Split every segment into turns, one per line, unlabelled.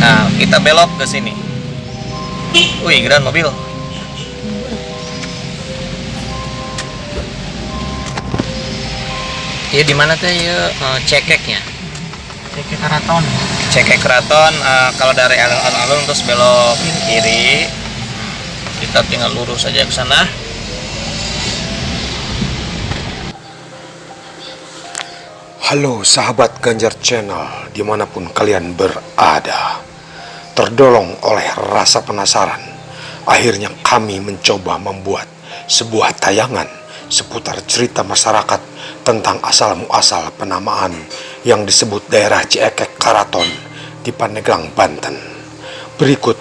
Nah, kita belok ke sini. Wih, grand mobil. Iya di mana tuh ya cekeknya?
Cekek karaton.
Cekek keraton eh, kalau dari alun-alun terus belok kiri. Kita tinggal lurus saja ke sana.
Halo sahabat Ganjar Channel di mana pun kalian berada Terdolong oleh rasa penasaran. Akhirnya kami mencoba membuat sebuah tayangan Seputar cerita masyarakat tentang asal-muasal penamaan Yang disebut daerah Ciekek Karaton di Pandeglang, Banten. Berikut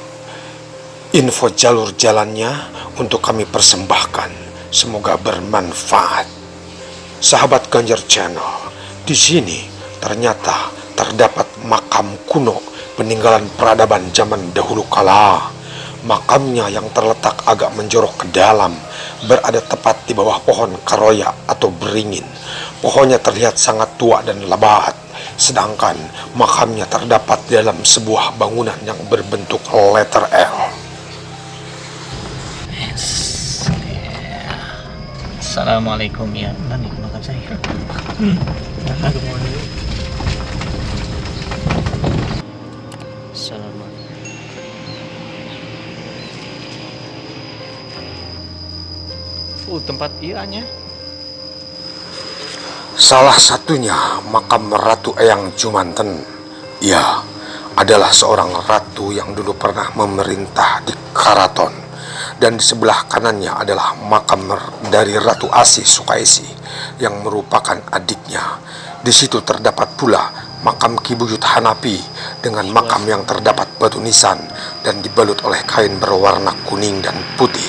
info jalur jalannya untuk kami persembahkan. Semoga bermanfaat. Sahabat Ganjar Channel di sini ternyata terdapat makam kuno peninggalan peradaban zaman dahulu kala. Makamnya yang terletak agak menjorok ke dalam berada tepat di bawah pohon karoya atau beringin. Pohonnya terlihat sangat tua dan lebat, sedangkan makamnya terdapat di dalam sebuah bangunan yang berbentuk letter L.
Assalamualaikum ya. Nanti makan saya.
Aduh
Uh, tempat ianya.
Salah satunya makam Ratu Eyang Jumanten. Ia adalah seorang ratu yang dulu pernah memerintah di Karaton. Dan di sebelah kanannya adalah makam dari Ratu Asih Sukaisi yang merupakan adiknya. Di situ terdapat pula makam Ki Buyut Hanapi dengan makam yang terdapat batu nisan dan dibalut oleh kain berwarna kuning dan putih.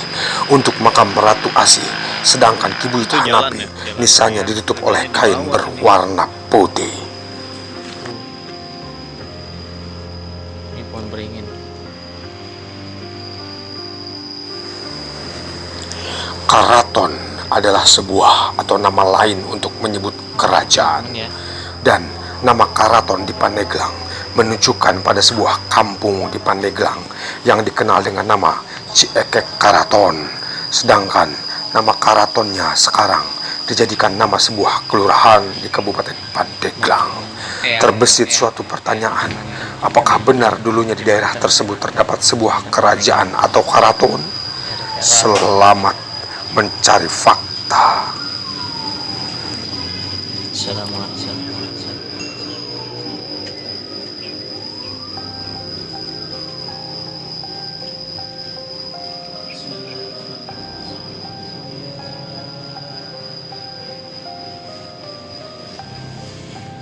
Untuk makam Ratu Asih, sedangkan Ki Buyut
Itu jalan
Hanapi
ya, jalan.
nisannya ditutup oleh kain berwarna putih.
Ini pohon beringin.
Karaton adalah sebuah atau nama lain untuk menyebut kerajaan.
Ya.
dan nama Karaton di Pandeglang menunjukkan pada sebuah kampung di Pandeglang yang dikenal dengan nama Ciekek Karaton. Sedangkan nama Karatonnya sekarang dijadikan nama sebuah kelurahan di Kabupaten Pandeglang.
Eyang.
Terbesit suatu pertanyaan, apakah benar dulunya di daerah tersebut terdapat sebuah kerajaan atau karaton? Selamat mencari fakta.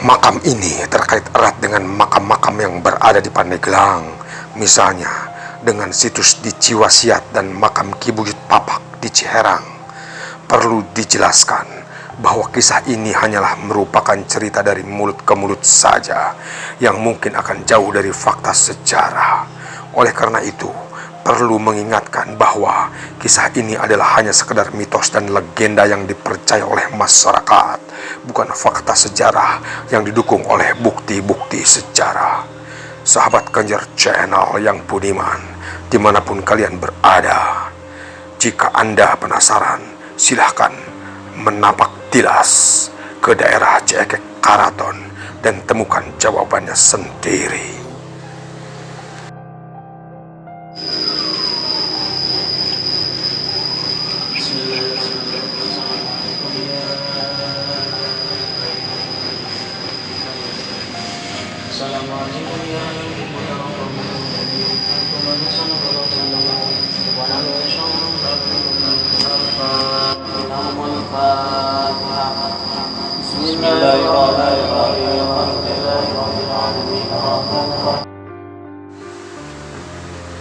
Makam ini terkait erat dengan makam-makam yang berada di Pandeglang. Misalnya, dengan situs di Ciwasiat dan makam Ki Buyut Papak di Ciherang. Perlu dijelaskan bahwa kisah ini hanyalah merupakan cerita dari mulut ke mulut saja yang mungkin akan jauh dari fakta sejarah. Oleh karena itu, perlu mengingatkan bahwa kisah ini adalah hanya sekedar mitos dan legenda yang dipercaya oleh masyarakat, bukan fakta sejarah yang didukung oleh bukti-bukti sejarah. Sahabat Ganjar Channel yang budiman, di mana pun kalian berada, jika Anda penasaran, silahkan menapak tilas ke daerah Cekek Karaton dan temukan jawabannya sendiri.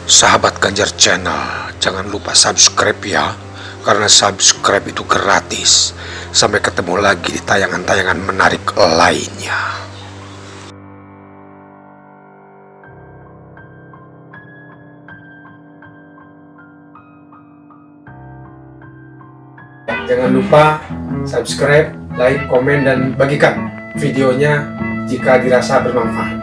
Sahabat Ganjar Channel, jangan lupa subscribe ya, karena subscribe itu gratis. Sampai ketemu lagi di tayangan-tayangan menarik lainnya. Jangan lupa subscribe, like, komen, dan bagikan videonya jika dirasa bermanfaat.